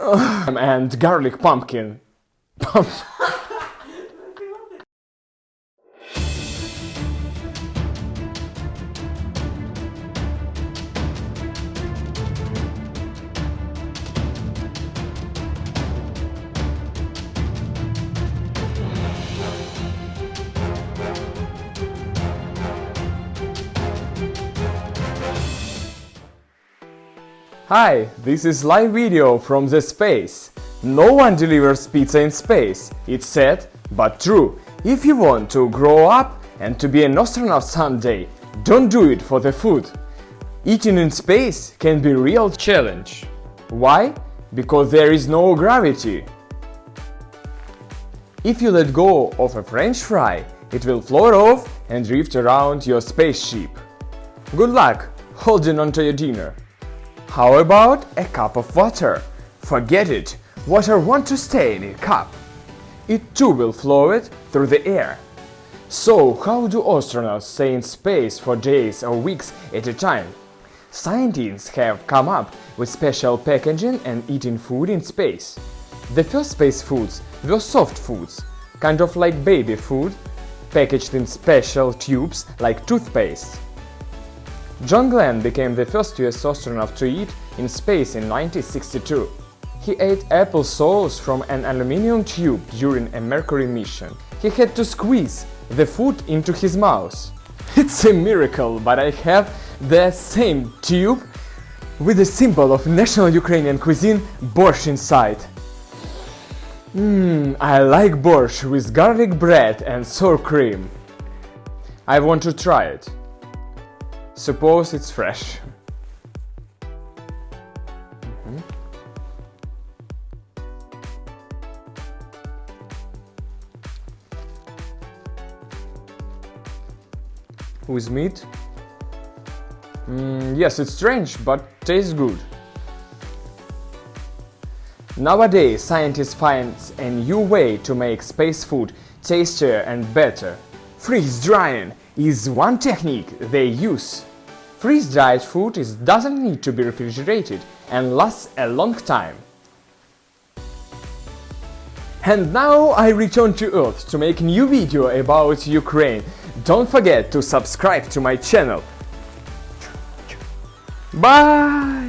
and garlic pumpkin. Hi, this is live video from the space. No one delivers pizza in space. It's sad, but true. If you want to grow up and to be an astronaut someday, don't do it for the food. Eating in space can be a real challenge. Why? Because there is no gravity. If you let go of a french fry, it will float off and drift around your spaceship. Good luck holding onto your dinner. How about a cup of water? Forget it, water wants to stay in a cup. It too will float through the air. So how do astronauts stay in space for days or weeks at a time? Scientists have come up with special packaging and eating food in space. The first space foods were soft foods, kind of like baby food, packaged in special tubes like toothpaste. John Glenn became the first US astronaut to eat in space in 1962. He ate apple sauce from an aluminium tube during a Mercury mission. He had to squeeze the food into his mouth. It's a miracle, but I have the same tube with the symbol of national Ukrainian cuisine borscht inside. Mmm, I like borscht with garlic bread and sour cream. I want to try it. Suppose it's fresh. Mhm. With meat? Mm, yes, it's strange, but tastes good. Nowadays, scientists find a new way to make space food tastier and better. Freeze drying is one technique they use. Freeze-dried food is, doesn't need to be refrigerated and lasts a long time. And now I return to Earth to make new video about Ukraine. Don't forget to subscribe to my channel. Bye!